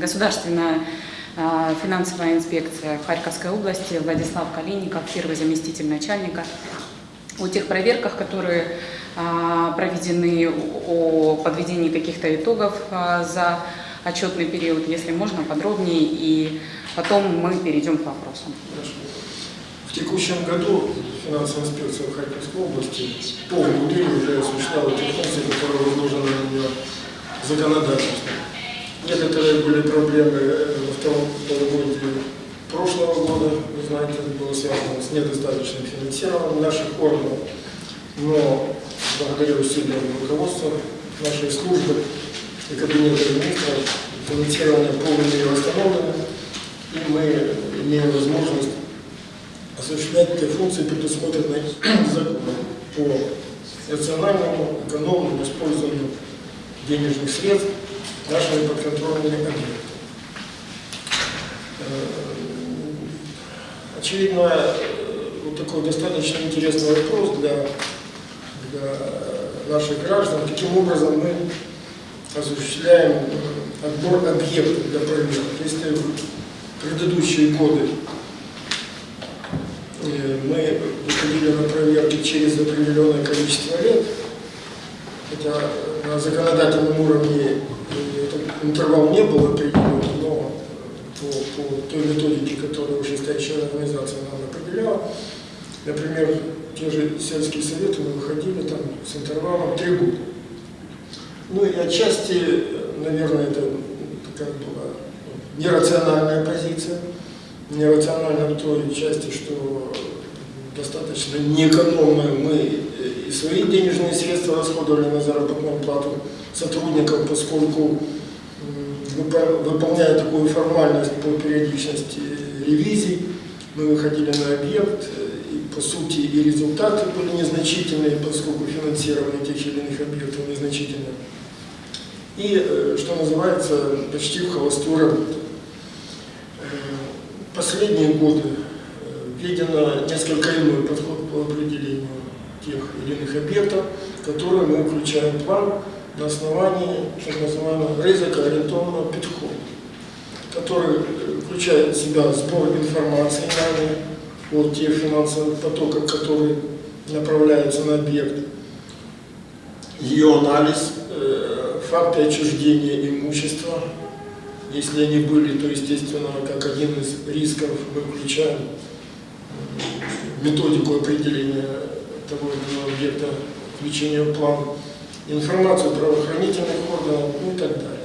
государственная а, финансовая инспекция в Харьковской области, Владислав Калиников, первый заместитель начальника. О тех проверках, которые а, проведены, о подведении каких-то итогов а, за отчетный период, если можно, подробнее, и потом мы перейдем к вопросам. В текущем году финансовая инспекция в Харьковской области полную неделю уже осуществляла те функции, которые возложены на нее законодательством. Некоторые были проблемы э, во втором полугодии прошлого года, вы знаете, это было связано с недостаточным финансированием наших органов, но благодаря усилиям руководства нашей службы и кабинета министров финансирование полной мере восстановлено, и мы имеем возможность осуществлять те функции, предусмотренные законом по рациональному, экономному использованию денежных средств нашими подконтрольными объектами. Э, очевидно, э, вот такой достаточно интересный вопрос для, для наших граждан. Каким образом мы осуществляем э, отбор объектов для проверки. Если в предыдущие годы мы выходили на проверки через определенное количество лет, хотя на законодательном уровне интервал не был определен, но по, по той методике, которую вышестоящая организация нам определяла, например, те же сельские советы мы выходили там с интервалом 3 года. Ну и отчасти, наверное, это такая была нерациональная позиция, нерациональная в той части, что достаточно неэкономно мы и свои денежные средства расходовали на заработную плату сотрудников, поскольку выполняя такую формальность по периодичности ревизий, мы выходили на объект, и по сути и результаты были незначительные, поскольку финансирование тех или иных объектов незначительное. И, э, что называется, почти в холостую работу. Э, последние годы э, видено несколько иной подход по определению тех или иных объектов, которые мы включаем в план на основании так называемого ризикоориентованного подхода, который включает в себя сбор информации нами о тех финансовых потоках, которые направляются на объект, ее анализ, э, факты отчуждения имущества, если они были, то, естественно, как один из рисков мы включаем методику определения того или иного объекта включения в план информацию правоохранительных органов ну и так далее.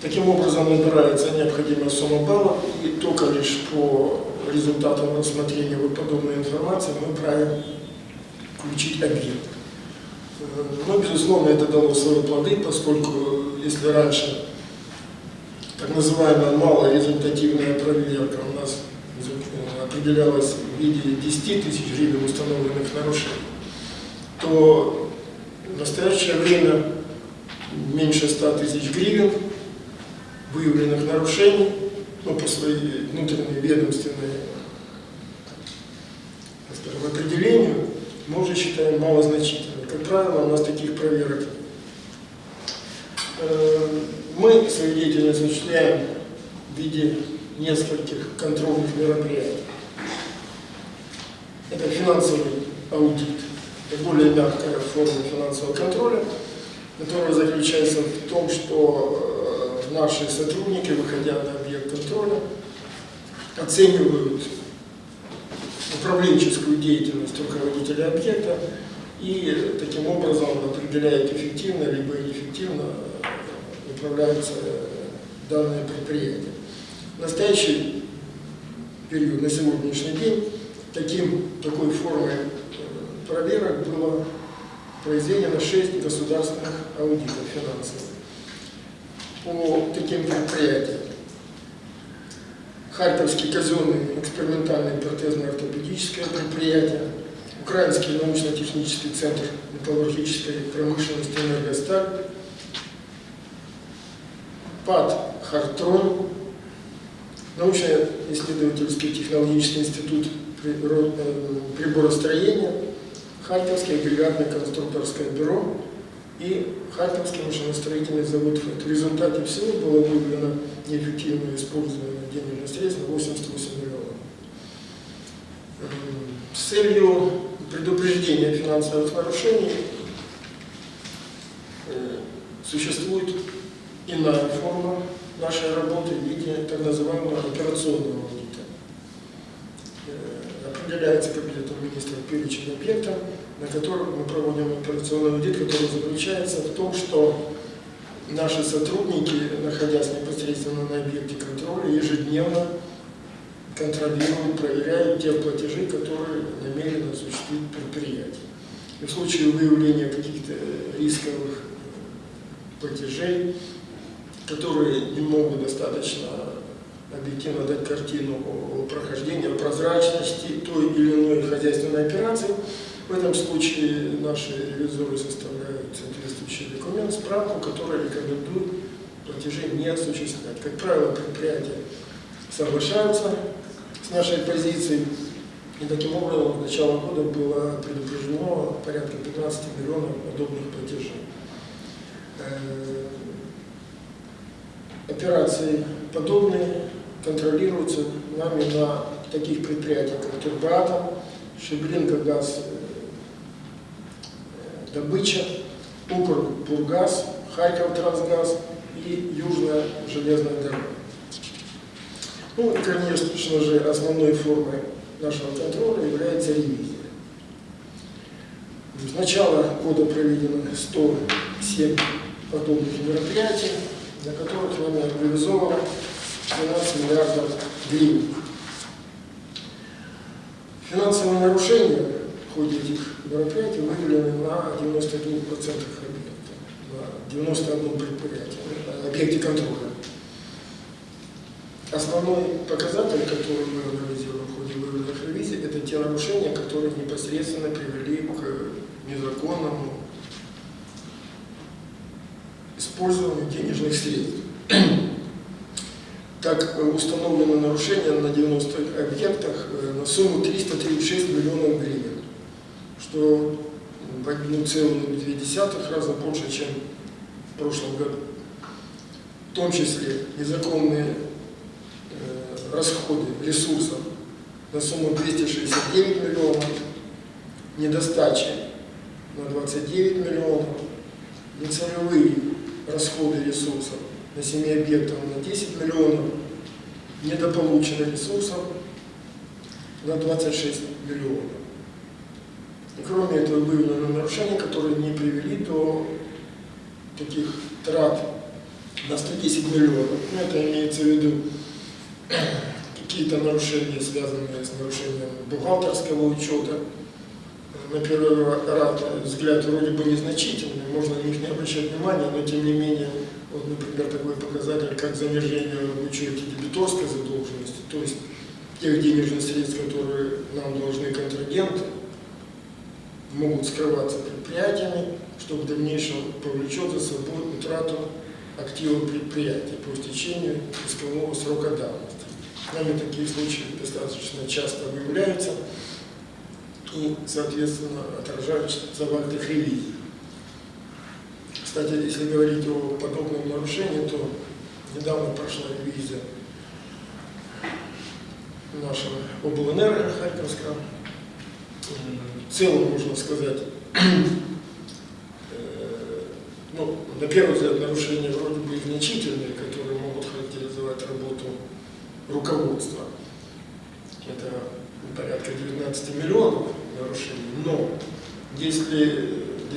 Таким образом набирается необходимая сумма баллов, и только лишь по результатам рассмотрения вот подобной информации мы правим включить объект. Но, безусловно, это дало свои плоды, поскольку если раньше так называемая малорезультативная проверка у нас определялась в виде 10 тысяч гривен установленных нарушений, то в настоящее время меньше 100 тысяч гривен выявленных нарушений, ну, по своей внутренней ведомственной скажем, определению, мы уже считаем малозначительным. Как правило, у нас таких проверок э, мы свою деятельность осуществляем в виде нескольких контрольных мероприятий. Это финансовый аудит, более мягкая форма финансового контроля, которая заключается в том, что э, наши сотрудники, выходя на объект контроля, оценивают управленческую деятельность руководителя объекта и таким образом определяют эффективно либо неэффективно э, управляются данные предприятия. В настоящий период, на сегодняшний день, таким, такой формой проверок было произведено 6 государственных аудитов финансовых по таким предприятиям. Харьковский казенный экспериментальный протезно-ортопедическое предприятие, Украинский научно-технический центр металлургической промышленности «Энергосталь», ПАД «Хартрон», научно-исследовательский технологический институт приборостроения, Харьковское агрегатно-конструкторское бюро и Харьковский машиностроительный завод. В результате всего было выявлено неэффективное использование денежных средств на 88 миллионов. С целью предупреждения финансовых нарушений э, существует иная форма нашей работы в виде так называемого операционного аудита. Э, определяется кабинетом министра перечень объектов, на которых мы проводим операционный аудит, который заключается в том, что наши сотрудники, находясь непосредственно на объекте контроля, ежедневно контролируют, проверяют те платежи, которые намеренно осуществить предприятие. И в случае выявления каких-то рисковых платежей, которые не могут достаточно объективно дать картину о прозрачности той или иной хозяйственной операции, в этом случае наши ревизоры составляют соответствующий документ, справку, которая рекомендует платежи не осуществлять. Как правило, предприятия соглашаются с нашей позицией, и таким образом с начала года было предупреждено порядка 15 миллионов подобных платежей. Э, операции подобные контролируются нами на таких предприятиях, как Турбатом, Шебринка газ, э, добыча, Укрбургаз, Харьков Трансгаз и Южная железная дорога. Ну и, конечно же, основной формой нашего контроля является ревизия. С начала года проведено 107 подобных мероприятий, на которых нами реализовано 12 миллиардов гривен. Финансовые нарушения в ходе этих мероприятий выявлены на 92% объектов, на 91 предприятии, на объекте контроля. Основной показатель, который мы анализируем в ходе выявленных ревизий, это те нарушения, которые непосредственно привели к незаконному использованию денежных средств. Так установлено нарушение на 90 объектах э, на сумму 336 миллионов гривен, что в 1,2 раза больше, чем в прошлом году. В том числе незаконные э, расходы ресурсов на сумму 269 миллионов, недостачи на 29 миллионов, нецелевые расходы ресурсов на 7 объектов на 10 миллионов, недополучено ресурсов на 26 миллионов. И кроме этого выявлены нарушения, которые не привели до таких трат на 110 миллионов. Ну, это имеется в виду какие-то нарушения, связанные с нарушением бухгалтерского учета, на первый взгляд вроде бы незначительные, можно на них не обращать внимания, но тем не менее, вот, например, такой показатель, как занижение в учете дебиторской задолженности, то есть тех денежных средств, которые нам должны контрагенты, могут скрываться предприятиями, что в дальнейшем повлечет за собой утрату активов предприятия по истечению искового срока давности. Нами такие случаи достаточно часто выявляются и, соответственно, отражаются в актах ревизии. Кстати, если говорить о подобном нарушении, то недавно прошла ревизия нашего облэнерго Харьковского. В целом, можно сказать, э, ну, на первый взгляд, нарушения вроде бы значительные, которые могут характеризовать работу руководства. Это порядка 19 миллионов нарушений. Но если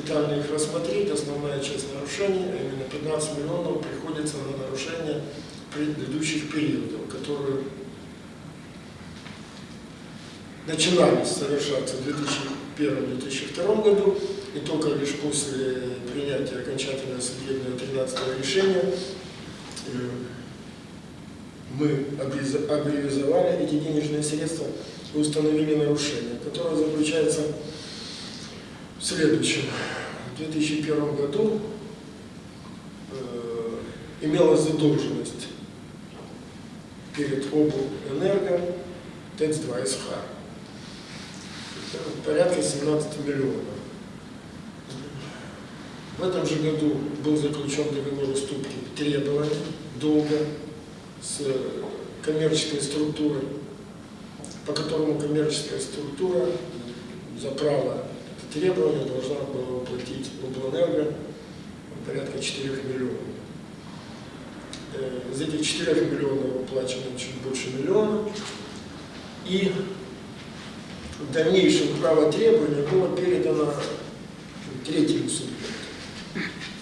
детально их рассмотреть, основная часть нарушений, а именно 15 миллионов, приходится на нарушения предыдущих периодов, которые начинались совершаться в 2001-2002 году, и только лишь после принятия окончательного судебного 13 решения э, мы аббревизовали эти денежные средства и установили нарушение, которое заключается в следующем. В 2001 году э, имелась задолженность перед облэнерго ТЭЦ-2 СХ. Порядка 17 миллионов. В этом же году был заключен договор уступки требований долга с коммерческой структурой, по которому коммерческая структура за право требования должна была уплатить облэнерго порядка 4 миллионов. Э, из этих 4 миллионов уплачено чуть больше миллиона. И в дальнейшем право требования было передано третьему субъекту.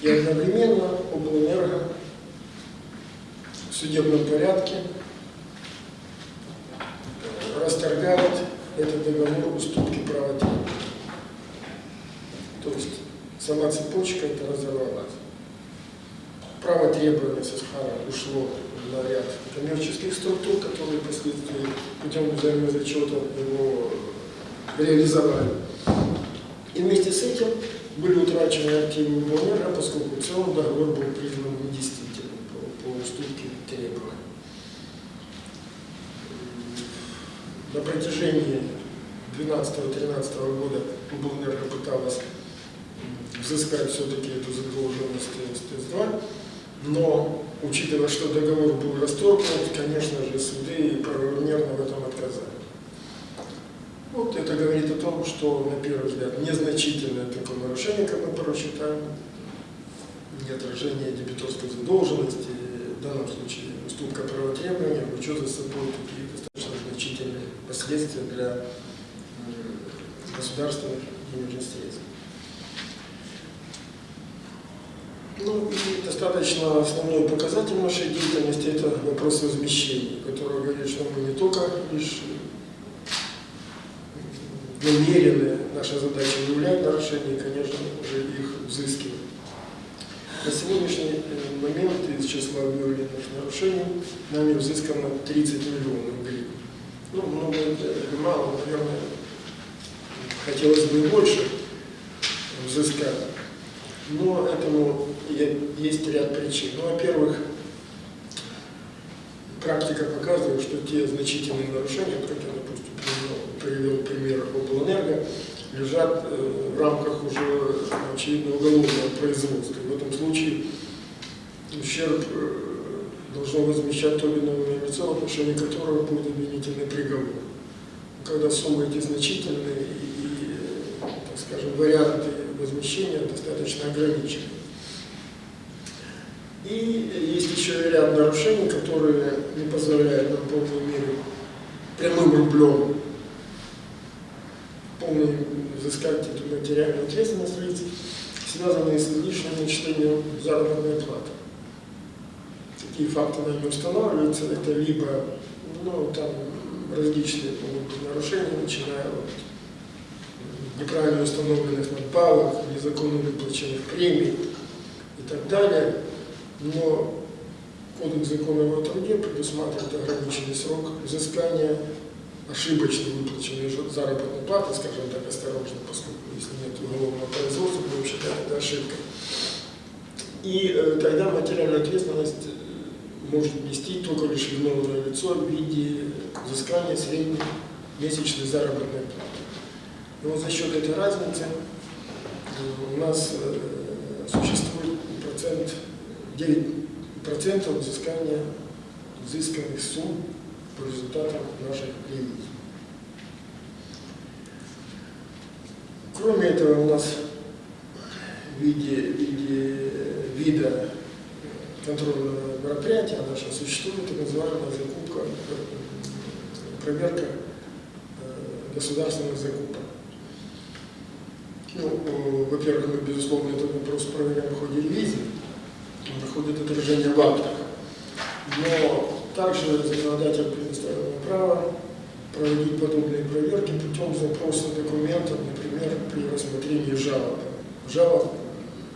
И одновременно облэнерго в судебном порядке расторгает этот договор уступки права требования. Сама цепочка это разорвалась. Право требования со Сахара ушло на ряд коммерческих структур, которые впоследствии путем взаимозачета его реализовали. И вместе с этим были утрачены активы Боннера, поскольку в целом договор был признан недействительным по, по уступке требований. На протяжении 12-13 года Боннерга пыталась взыскать все-таки эту задолженность СТС-2, но, учитывая, что договор был расторгнут, конечно же, суды правомерно в этом отказали. Вот это говорит о том, что, на первый взгляд, незначительное такое нарушение, как мы порой считаем, не отражение дебиторской задолженности, в данном случае уступка правотребования, влечет за собой такие достаточно значительные последствия для государственных денежных средств. Ну и достаточно основной показатель нашей деятельности – это вопрос возмещения, который говорит, что мы не только лишь намерены, наша задача выявлять нарушения и, конечно же, их взыскивать. На сегодняшний э, момент из числа выявленных нарушений нами взыскано 30 миллионов гривен. Ну, много или мало, наверное, хотелось бы больше взыскать. Но этому есть ряд причин. Ну, во-первых, практика показывает, что те значительные нарушения, я, допустим, привел пример облэнерго, лежат э, в рамках уже, очевидно, уголовного производства. в этом случае ущерб э, должно возмещать то или иное лицо, в отношении которого будет обвинительный приговор. Когда суммы эти значительные и, и так скажем, варианты возмещения достаточно ограничены. И есть еще ряд нарушений, которые не позволяют нам в полной мере прямым рублем полной взыскать эту материальную ответственность лиц, связанные с излишним начислением заработной платы. Такие факты нами устанавливаются, это либо ну, там различные могут нарушения, начиная от неправильно установленных надбавок, незаконно выплаченных премий и так далее. Но Кодекс закона о труде предусматривает ограниченный срок взыскания ошибочно выплаченной заработной платы, скажем так, осторожно, поскольку если нет уголовного производства, будем считать это ошибкой. И э, тогда материальную ответственность э, может нести только лишь виновное лицо в виде взыскания средней месячной заработной платы. И вот за счет этой разницы э, у нас э, существует процент, 9% взыскания взысканных сумм по результатам наших ревизий. Кроме этого, у нас в виде, в виде вида контрольного мероприятия наша существует так называемая закупка, проверка э, государственных закупок. Ну, во-первых, мы, безусловно, этот вопрос проверяем в ходе ревизии, он находит отражение в актах. Но также законодатель предоставил право проводить подобные проверки путем запроса документов, например, при рассмотрении жалоб. Жалоб,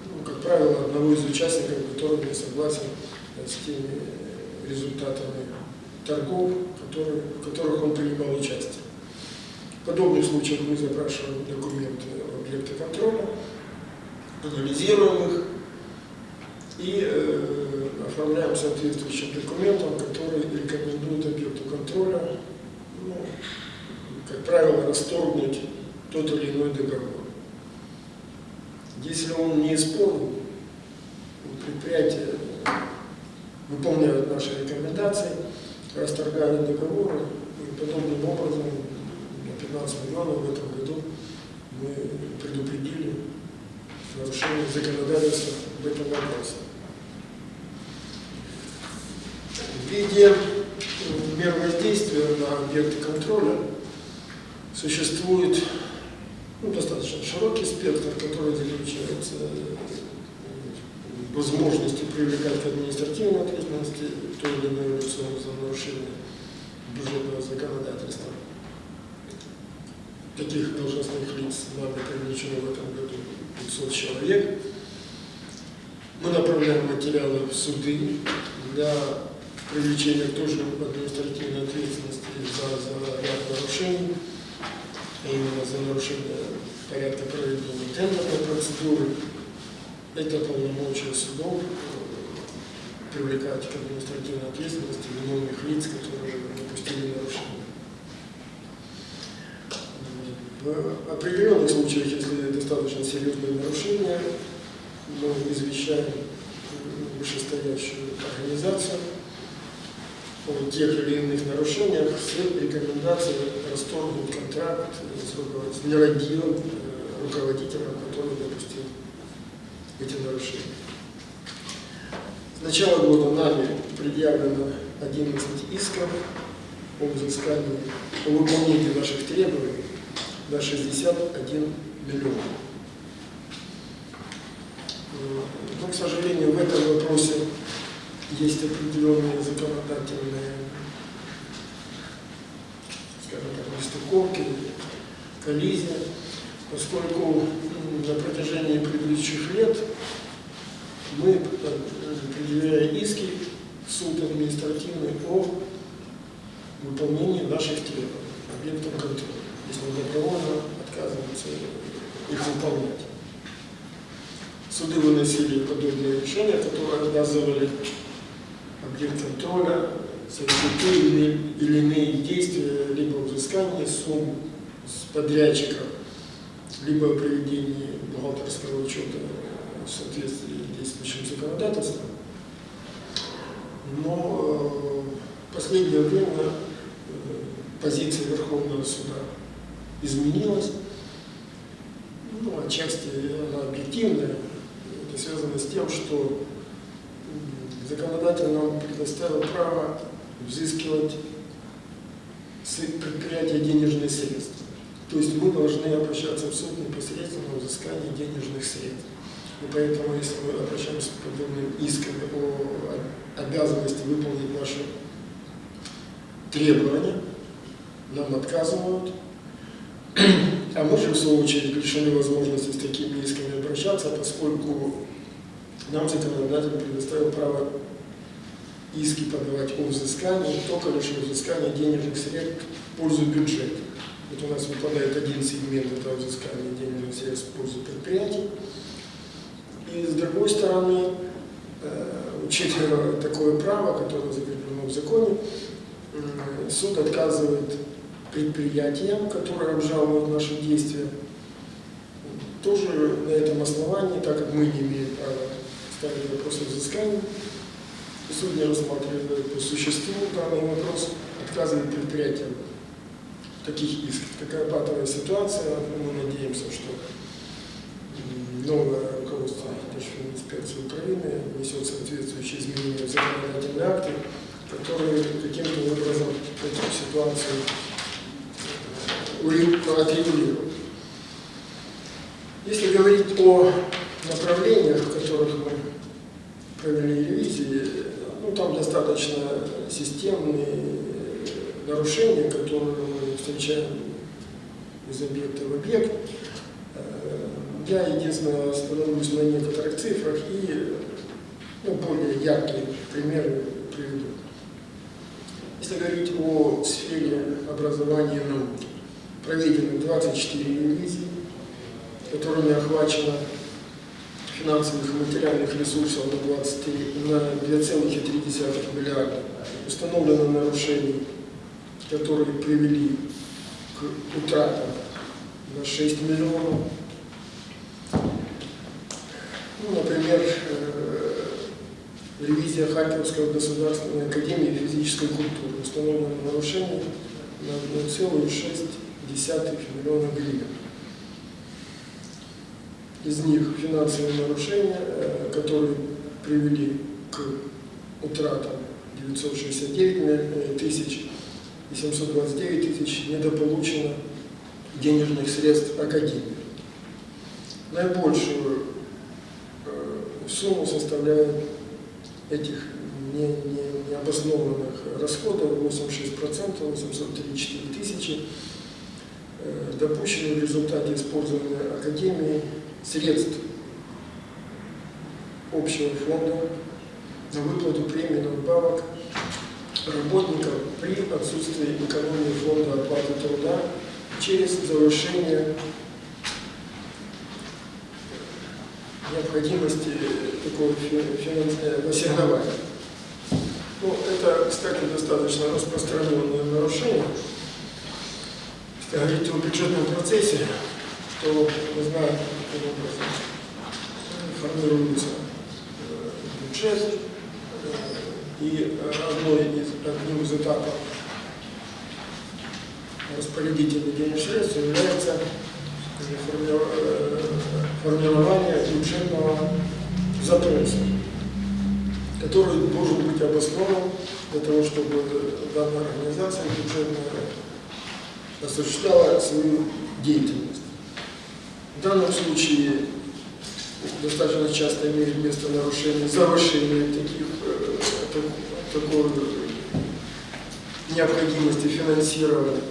ну, как правило, одного из участников, который не согласен с теми результатами торгов, которые, в которых он принимал участие. В подобных случаях мы запрашиваем документы объекта контроля, анализируем их и э, оформляем соответствующим документом, который рекомендует объекту контроля, ну, как правило, расторгнуть тот или иной договор. Если он не исполнен, предприятие выполняют наши рекомендации, расторгали договоры, и подобным образом на 15 миллионов в этом году мы предупредили нарушение законодательства в этом вопросе. В виде мер воздействия на объекты контроля существует ну, достаточно широкий спектр, который заключается в возможности привлекать к административной ответственности то или иное лицо за нарушение бюджетного законодательства. Таких должностных лиц нами привлечено в этом году 500 человек. Мы направляем материалы в суды для привлечения тоже административной ответственности за, за ряд нарушений именно за нарушение порядка проведения тендерной процедуры. Это полномочия судов э, привлекать к административной ответственности виновных лиц, которые допустили нарушение. В определенных случаях, если достаточно серьезные нарушения, мы извещаем вышестоящую организацию о тех или иных нарушениях с рекомендацией расторгнуть контракт с, нерадивым э, руководителем, который допустил эти нарушения. С начала года нами предъявлено 11 исков о взыскании, о выполнении наших требований на 61 миллион. Но, к сожалению, в этом вопросе есть определенные законодательные, скажем так, нестыковки, коллизия, поскольку на протяжении предыдущих лет мы, предъявляя иски в суд административный о выполнении наших требований объектом контроля, если мы добровольно отказываемся их выполнять. Суды выносили подобные решения, которые обязывали объект контроля совершить или, или иные действия, либо взыскание сумм с подрядчика, либо проведение бухгалтерского учета в соответствии с действующим законодательством. Но в последнее время позиция Верховного суда изменилась. Ну, отчасти она объективная. Это связано с тем, что законодатель нам предоставил право взыскивать предприятия денежные средства. То есть мы должны обращаться в суд непосредственно в взыскании денежных средств. И поэтому, если мы обращаемся к подобным искам о обязанности выполнить наши требования, нам отказывают. А мы же, в свою очередь, лишены возможности с такими исками обращаться, поскольку нам законодатель предоставил право иски подавать о взыскании, только лишь о взыскании денежных средств в пользу бюджета. Вот у нас выпадает один сегмент этого взыскания денежных средств в пользу предприятий. И с другой стороны, э, учитывая такое право, которое закреплено в законе, суд отказывает предприятиям, которые обжалуют наши действия, тоже на этом основании, так как мы не имеем права ставить вопросы взыскания, суд не рассматривает по существу данный вопрос, отказывает предприятиям таких исков. Такая патовая ситуация, мы надеемся, что новое руководство инспекции Украины внесет соответствующие изменения в законодательные акты, которые каким-то образом эту ситуацию отрегулируют. Если говорить о направлениях, в которых мы провели ревизии, ну, там достаточно системные нарушения, которые мы встречаем из объекта в объект. Э, я, единственное, остановлюсь на некоторых цифрах и ну, более яркие примеры приведу. Если говорить о сфере образования науки, проведены 24 ревизии, которыми охвачено финансовых и материальных ресурсов на, 23, на 2,3 миллиарда. Установлено нарушений, которые привели к утратам на 6 миллионов. Ну, например, э, ревизия Харьковской государственной академии физической культуры. Установлено нарушение на 1,6 миллиона гривен. Из них финансовые нарушения, э, которые привели к утратам 969 тысяч и 729 тысяч недополучено денежных средств Академии. Наибольшую э, сумму составляет этих не, не, необоснованных расходов 86%, 834 тысячи, э, допущены в результате использования Академии средств общего фонда на выплату премий надбавок работников при отсутствии экономии фонда оплаты труда через завышение необходимости такого финансового ассигнования. Ну, это, кстати, достаточно распространенное нарушение. Если говорить о бюджетном процессе, то мы знаем, каким образом формируется э, бюджет, э, и одной из, одним из этапов распорядителя денежных средств является формирование бюджетного запроса, который должен быть обоснован для того, чтобы данная организация бюджетная осуществляла свою деятельность. В данном случае достаточно часто имеет место нарушение, завышение таких, э, такой необходимости финансирования.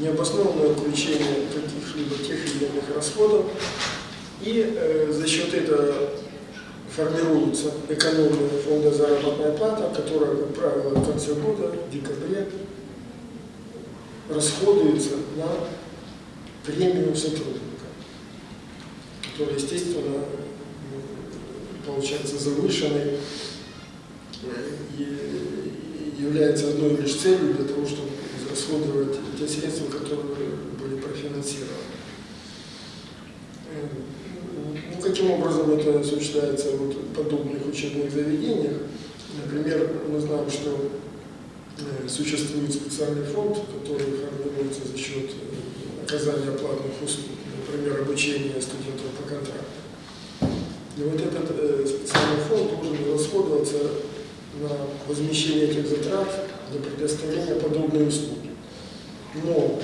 Необоснованное включение каких-либо тех или иных расходов, и э, за счет этого формируется экономия фонда заработная плата, которая, как правило, в конце года, в декабре, расходуется на премию сотрудника, которая, естественно, получается завышенной и является одной лишь целью для того, чтобы расходовать те средства, которые были профинансированы. Ну, каким образом это осуществляется вот в подобных учебных заведениях? Например, мы знаем, что э, существует специальный фонд, который формируется за счет э, оказания платных услуг, например, обучения студентов по контракту. И вот этот специальный фонд должен расходоваться на возмещение этих затрат для предоставления подобной услуги но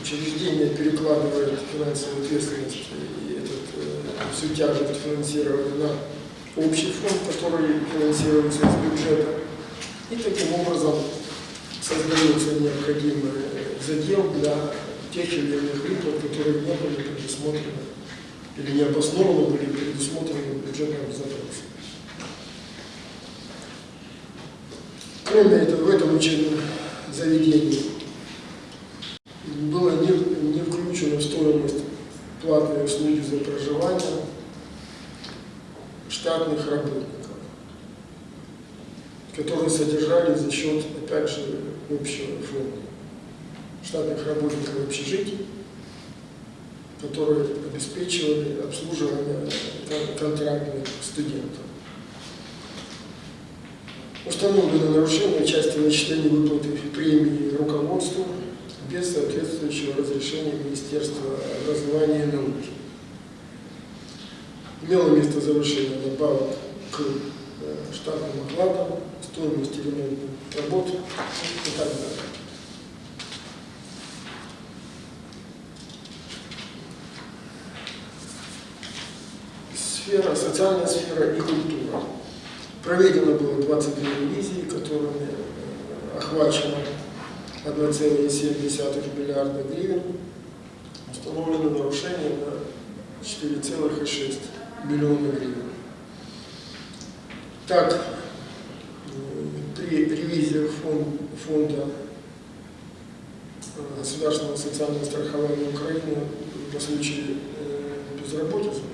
учреждение перекладывает финансовую ответственность и этот, э, всю тяжесть финансирования на общий фонд, который финансируется из бюджета. И таким образом создается необходимый задел для тех или иных выплат, которые не были предусмотрены или необоснованно были предусмотрены в бюджетном запросе. Кроме этого, в этом учебном заведении было не, не включено в стоимость платные услуги за проживание штатных работников, которые содержали за счет, опять же, общего фонда. Штатных работников общежитий, которые обеспечивали обслуживание контрактных студентов. Установлено нарушение части начисления выплаты премии руководству без соответствующего разрешения Министерства образования и науки. Имело место завышение добавок к э, штатным окладам, стоимости ремонтных работ и так далее. Сфера, социальная сфера и культура. Проведено было 22 ревизии, которыми э, охвачено 1,7 миллиарда гривен, установлено нарушение на 4,6 миллиона гривен. Так, при ревизии фонда государственного социального страхования Украины по случаю безработицы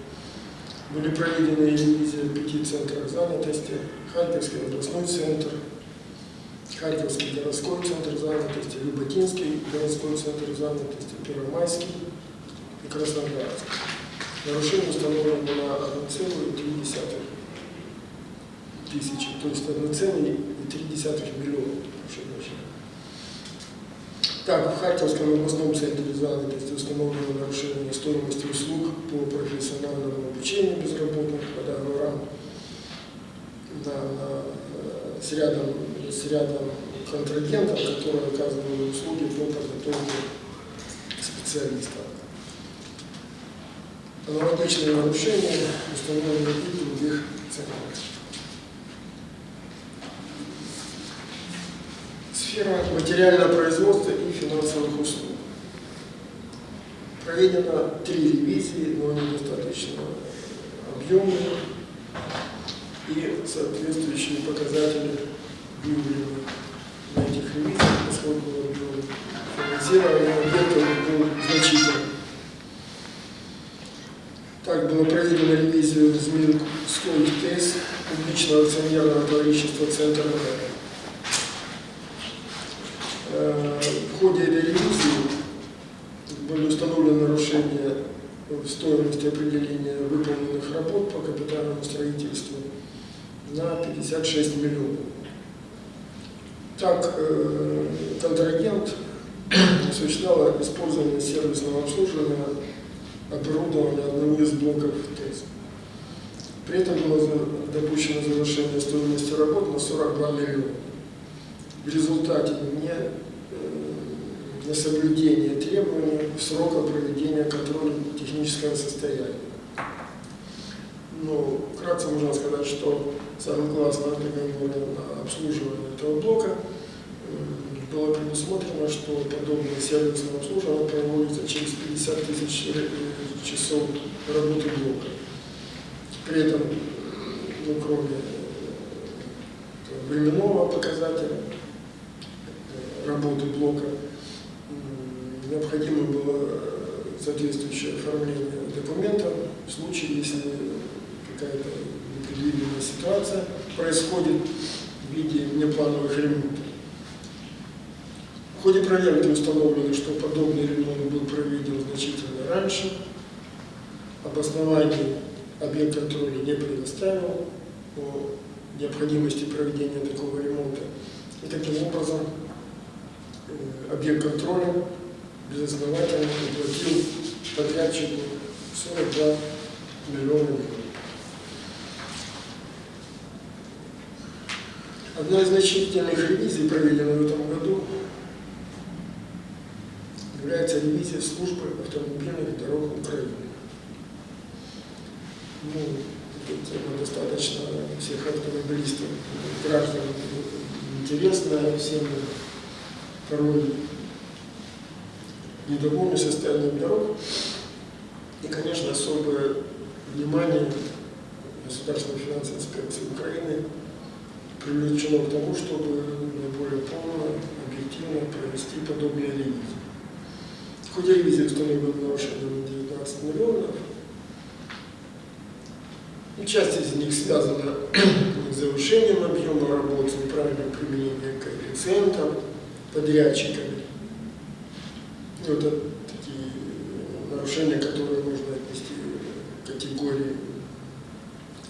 были проведены ревизии в пяти центрах занятости, Харьковский областной центр, Харьковский городской центр занятости, Люботинский городской центр занятости, Первомайский и Краснодарский. Нарушение установлено на 1,3 тысячи, то есть 1,3 миллиона. Так, в Харьковском областном центре занятости установлено нарушение стоимости услуг по профессиональному обучению безработных по договорам на, на, э, с, рядом, с рядом контрагентов, которые оказывали услуги по подготовке специалистов. Аналогичные нарушения установлены и в других центрах. Сфера материального производства и финансовых услуг. Проведено три ревизии, но они достаточно объемные и соответствующие показатели выявлены на этих ревизиях, поскольку финансирование объектов было значительно. Так было проведено ревизию Змеинской ТЭС публичного акционерного товарищества «Центр МР». В ходе этой ревизии были установлены нарушения стоимости определения выполненных работ по капитальному строительству на 56 миллионов. Так, э, контрагент осуществлял использование сервисного обслуживания оборудования одного из блоков ТЭС. При этом было допущено завышение стоимости работ на 42 миллиона. В результате не, э, несоблюдения требований срока проведения контроля технического состояния. Ну, вкратце можно сказать, что согласно договору на обслуживание этого блока было предусмотрено, что подобное сервисное обслуживание проводится через 50 тысяч часов работы блока. При этом, ну, кроме временного показателя работы блока, необходимо было соответствующее оформление документов в случае, если какая-то непредвиденная ситуация происходит в виде неплановых ремонтов. В ходе проверки установлено, что подобный ремонт был проведен значительно раньше, обоснований объект контроля не предоставил о необходимости проведения такого ремонта. И таким образом э, объект контроля безосновательно уплатил подрядчику 42 миллиона рублей. Одна из значительных ревизий, проведенная в этом году, является ревизия службы автомобильных дорог Украины. Ну, тема достаточно всех автомобилистов, граждан интересна, всем порой недовольны состоянием дорог. И, конечно, особое внимание Государственной финансовой инспекции Украины привлечено к тому, чтобы наиболее полно, объективно провести подобные ревизии. В ходе ревизии установлено нарушение на 19 миллионов. И часть из них связана с завышением объема работы, неправильным применением коэффициентов, подрядчиками. Вот это такие нарушения, которые можно отнести к категории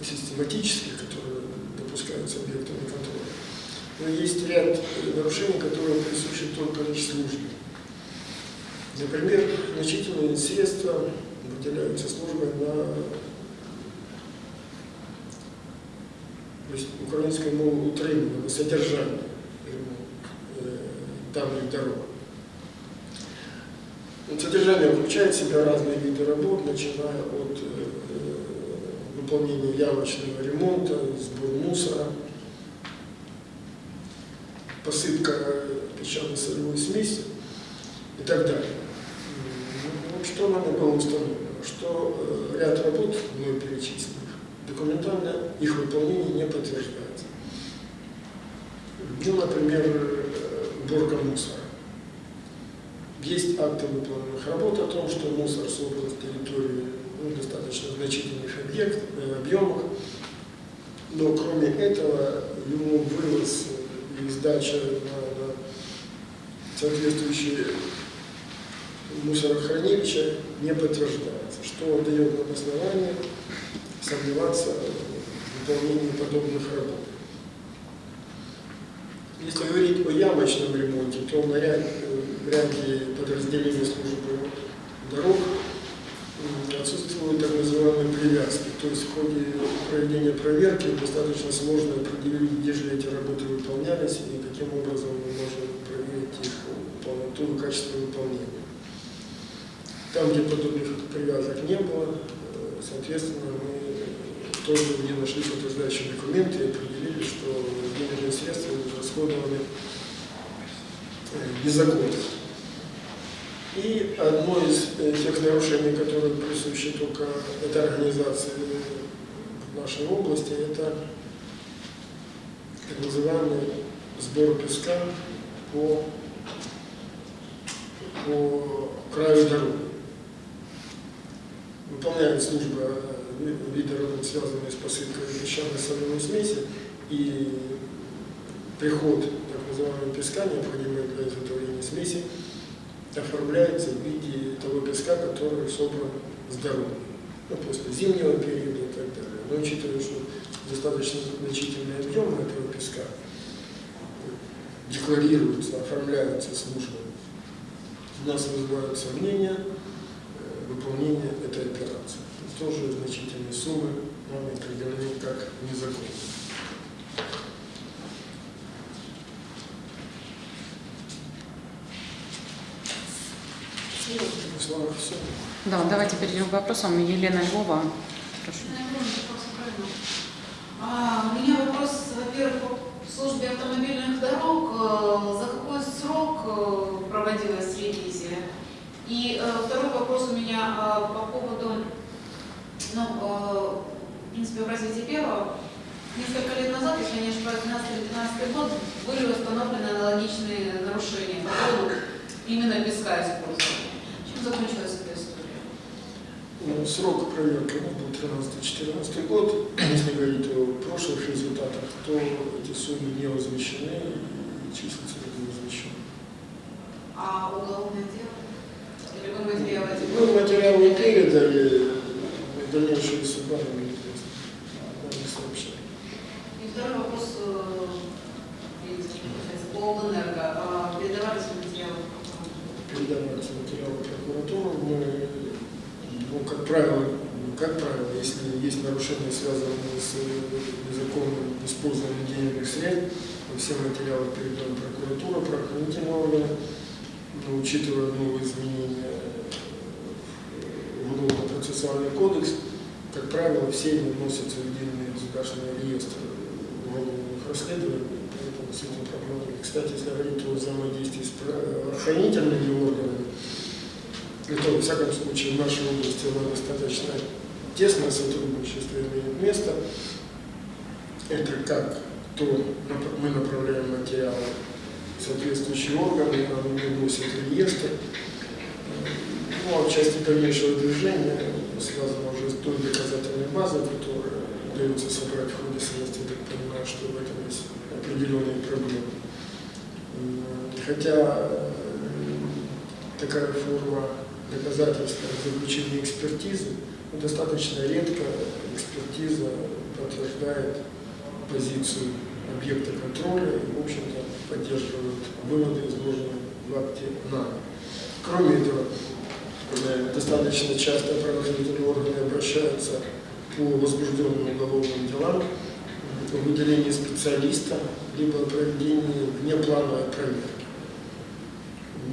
систематических, которые допускаются объектами контроля. Но есть ряд нарушений, которые присущи только лишь службе. Например, значительные средства выделяются службой на то есть украинское мову утримання, на содержание э, данных дорог. Содержание включает в себя разные виды работ, начиная от э, выполнения явочного ремонта, сбор мусора, посыпка песчано-солевой смеси и так далее. Ну, что нами было установлено? Что э, ряд работ, мной перечисленных, документально их выполнение не подтверждается. Ну, например, уборка мусора. Есть акты выполненных работ о том, что мусор собран с территории ну, достаточно значительных объект, э, объемах, но кроме этого ему вывоз и сдача на, на соответствующие мусорохранилища не подтверждается, что дает нам основание сомневаться в выполнении подобных работ. Если говорить о ямочном ремонте, то на ряд, в ряде подразделений службы дорог отсутствуют так называемые привязки. То есть в ходе проведения проверки достаточно сложно определить, где же эти работы выполнялись и каким образом мы можем проверить их полноту и качество выполнения. Там, где подобных привязок не было, э, соответственно, мы тоже не нашли подтверждающие документы и определили, что денежные средства расходованы э, незаконно. И одно из э, тех нарушений, которые присущи только этой организации в нашей области, это так называемый сбор песка по, по краю дороги. Выполняет служба э, работ, связанные с посылкой песчаной соляной смеси, и приход так называемого песка, необходимого для изготовления смеси, оформляется в виде того песка, который собран с дороги. Ну, после зимнего периода и так далее. Но учитывая, что достаточно значительный объем этого песка декларируется, оформляется службой, у нас вызывают сомнения э, выполнения этой операции. Тоже значительные суммы нами определены как незаконные. Слава все. Да, давайте перейдем к вопросам. Елена Львова, прошу. А, У меня вопрос, во-первых, по службе автомобильных дорог. Э, За какой срок э, проводилась ревизия? И э, второй вопрос у меня по поводу, ну, в принципе, в развитии первого. Несколько лет назад, если я не ошибаюсь, 2012-2015 год, были установлены аналогичные нарушения по поводу именно песка использования. Закончилась эта история? Ну, Срок проверки был 13-14 год. Если говорить о прошлых результатах, то эти суммы не возмещены и числятся не возмещены. А уголовное дело? Или вы материалы Ну, материалы передали, дальнейшие суда нам неизвестно. Нам не сообщали. И второй вопрос, э, видите, получается, по Облэнерго. А Передавались ли материалы в прокуратуру? Передаваются материалы в прокуратуру. Мы, ну, как правило, ну, как правило, если нарушения, связанные с незаконным использованием денежных средств, все материалы передаем в прокуратуру, правоохранительные органы, но учитывая новые изменения в уголовно-процессуальный кодекс, как правило, все они вносятся в единый государственный реестр уголовных расследований, поэтому с этим проблем нет. Кстати, если говорить о взаимодействии с правоохранительными органами, это, во всяком случае, в нашей области оно достаточно тесное сотрудничество имеет место. Это как то мы направляем материалы в соответствующие органы, они вносят реестр. Ну, а в части дальнейшего движения связано уже с той доказательной базой, которая удается собрать в ходе следствия, так понимаю, что в этом есть определенные проблемы. Хотя э, такая форма доказательства заключения экспертизы достаточно редко экспертиза подтверждает позицию объекта контроля и, в общем-то, поддерживает выводы, изложенные в акте НАМ. Кроме этого, достаточно часто правоохранительные органы обращаются по возбужденным уголовным делам о выделении специалиста, либо проведении внеплановой проверки.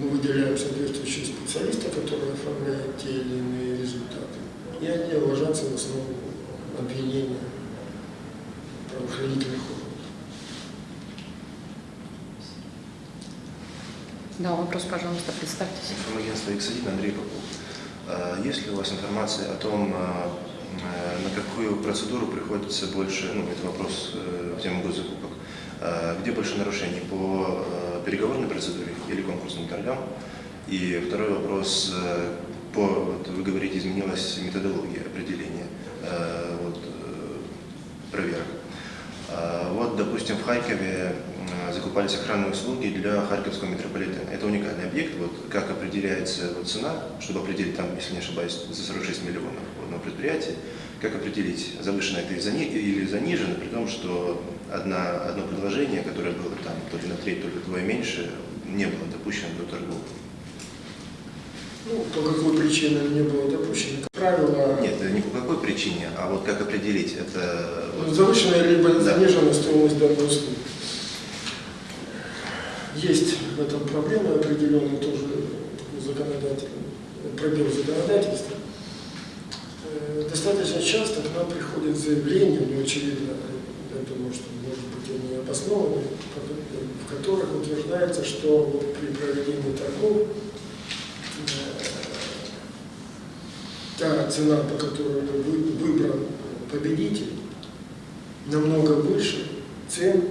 Мы выделяем соответствующего специалиста, который оформляет те или иные результаты. И они ложатся в основу обвинения правоохранительных органов. Да, вопрос, пожалуйста, представьтесь. Информагентство «Эксодин» Андрей Попов. А Есть ли у вас информация о том, а, а, на какую процедуру приходится больше, ну, это вопрос э, в тему госзакупок, где больше нарушений, по переговорной процедуре или конкурсным торгам? И второй вопрос, э, по, вот вы говорите, изменилась методология определения э, вот, э, проверок. А, Вот, допустим, в Харькове э, закупались охранные услуги для Харьковского метрополитена. Это уникальный объект. Вот как определяется вот цена, чтобы определить там, если не ошибаюсь, за 46 миллионов на предприятии, как определить, завышено это или зани- или занижено, при том, что одна, одно предложение, которое было там то ли на треть, то ли вдвое меньше, не было допущено до торгов. Ну, по какой причине не было допущено? Как правило, Нет, не по какой причине, а вот как определить, это... ну, завышенная либо Да. заниженная стоимость данной услуги. Есть в этом проблема определенная тоже такой законодательный пробел законодательства. Э, Достаточно часто к нам приходят заявления, ну, очевидно, я думаю, что, может быть, они обоснованы, в которых утверждается, что вот при проведении торгов та цена, по которой вы- выбран победитель, намного выше цен,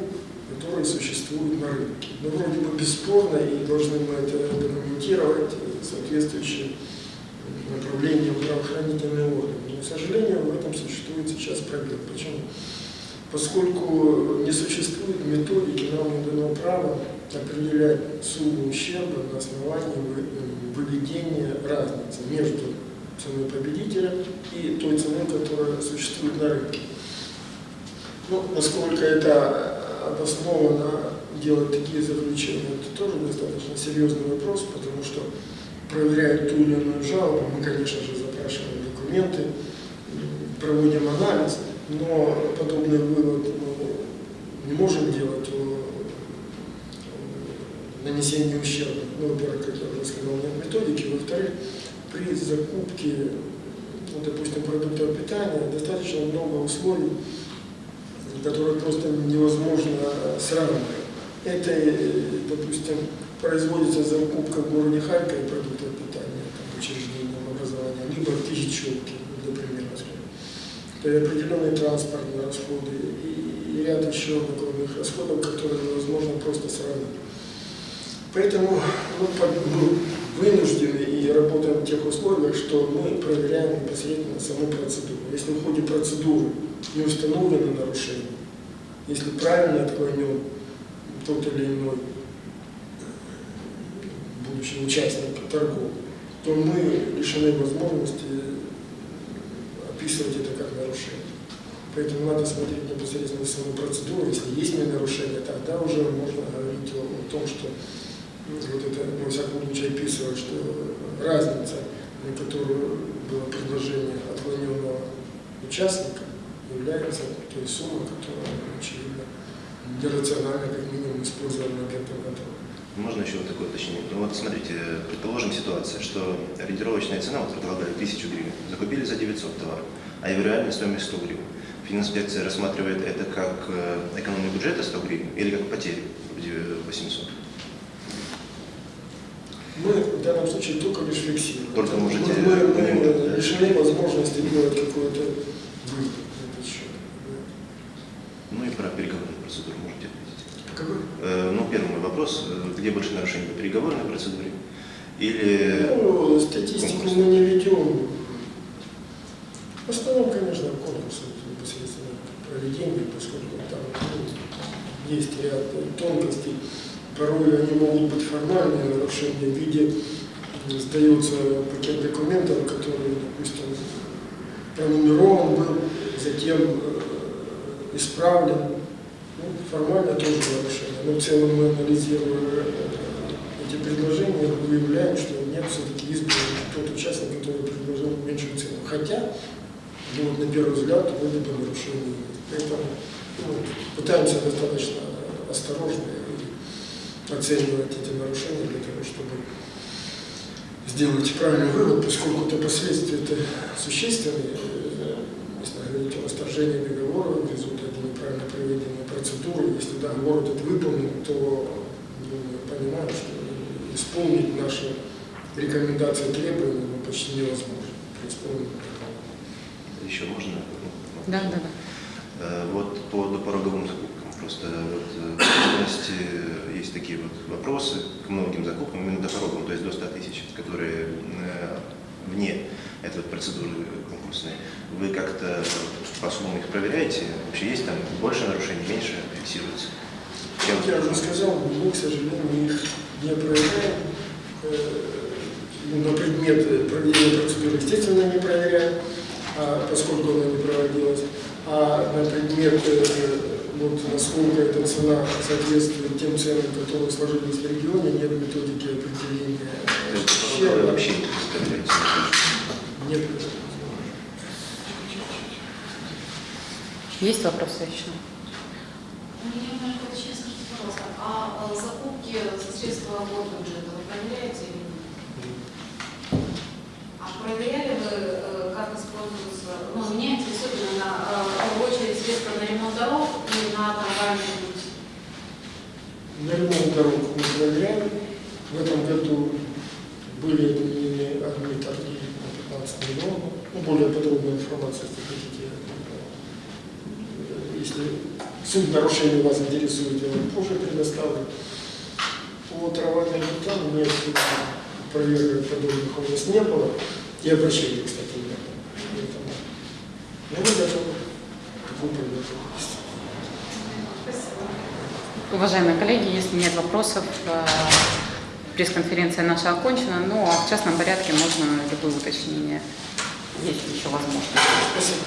которые существуют на рынке. Ну, вроде бы бесспорно, и должны мы это документировать э, соответствующим направлением правоохранительные органы. Но, к сожалению, в этом существует сейчас пробел. Почему? Поскольку не существует методики, нам не дано право определять сумму ущерба на основании вы- выведения разницы между ценой победителя и той ценой, которая существует на рынке. Ну, насколько это обоснованно делать такие заключения, это тоже достаточно серьезный вопрос, потому что проверяя ту или иную жалобу, мы, конечно же, запрашиваем документы, проводим анализ, но подобный вывод мы не можем делать о о нанесении ущерба. Ну, во-первых, как я уже сказал, нет методики, во-вторых, при закупке, ну, допустим, продуктов питания достаточно много условий, которые просто невозможно сравнивать. Это, допустим, производится закупка в городе Харькове продуктов питания, там, учреждением образования, либо в скажем. Это и определенные транспортные расходы и, и ряд еще накладных расходов, которые невозможно просто сравнить. Поэтому под- мы вынуждены и работаем в тех условиях, что мы проверяем непосредственно саму процедуру. Если в ходе процедуры не установлено нарушение, если правильно отклонен тот или иной будущий участник торгов, то мы лишены возможности описывать это как нарушение. Поэтому надо смотреть непосредственно саму процедуру. Если есть нарушение, тогда уже можно говорить о, о том, что вот это, во всяком случае, описывает, что разница, на которую было предложение отклоненного участника, является той суммой, которая, очевидно, нерационально, как минимум, использована агентом контроля. Можно еще вот такое уточнение? Ну вот смотрите, предположим ситуация, что ориентировочная цена, вот предлагали 1000 гривен, закупили за 900 товар, а его реальная стоимость 100 гривен. Фининспекция рассматривает это как э, экономию бюджета 100 гривен или как потерю вроде 800? Мы в данном случае только лишь фиксируем. Только можете мы, мы, мы лишены возможности делать какой-то вывод на этот счет. Ну и про переговорную процедуру можете ответить. Какой? Э, Ну, первый мой вопрос, э, где больше нарушений по переговорной процедуре или Ну, статистику конкурс. мы не ведем. В основном, конечно, конкурсы непосредственно проведение, поскольку там ну, есть ряд тонкостей. Порой они могут быть формальные нарушения в виде сдается пакет документов, который, допустим, пронумерован был, затем э, исправлен. Ну, формально тоже нарушение. Но в целом мы анализируя э, эти предложения, выявляем, что нет, все-таки избран тот участник, который предложил меньшую цену. Хотя, ну, вот на первый взгляд, вроде бы нарушение. Поэтому ну, пытаемся достаточно осторожно оценивать эти нарушения для того, чтобы сделать правильный вывод, поскольку это последствия это существенные, э, если говорить о расторжении договора в результате неправильно проведенной процедуры, если договор этот выполнен, то ну, мы понимаем, что исполнить наши рекомендации требования ну, почти невозможно при исполнении еще можно? Ну, Да, да, да. Э, Вот по допороговым закупкам. Просто вот, э, в частности, э, есть такие вот вопросы к многим закупкам, именно допороговым, то есть до 100 тысяч, которые э, вне этой вот процедуры конкурсной. Вы как-то по-особому их проверяете? Вообще есть там больше нарушений, меньше фиксируется? Чем- я уже сказал, мы, к сожалению, их не проверяем. Ну, На предмет проведения процедуры, естественно, не проверяем, а поскольку она не проводилась. А на предмет вот насколько эта цена соответствует тем ценам, которые сложились в регионе, нет методики определения То есть вообще не представляете? Нет. Есть вопросы еще? У меня маленькое уточнение, скажите, пожалуйста, а э, закупки за средства бюджета вы проверяете или нет? А проверяли вы, э, как используются, ну, меня интересует именно э, в первую очередь средства на ремонт дорог и на трамвайный путь? На ремонт дорог мы проверяли. В этом году были отменены одни торги на 15 миллионов. Ну, более подробная информация, если хотите. э, Если суть нарушения вас интересует, я вам позже предоставлю. По трамвайным путям нет проверок подобных у нас не было. И обращений, кстати, не было. Поэтому, ну, мы готовы такой подготовке. Спасибо. Уважаемые коллеги, если нет вопросов, э, пресс-конференция наша окончена, ну а в частном порядке можно любые уточнения, если еще возможно. Спасибо.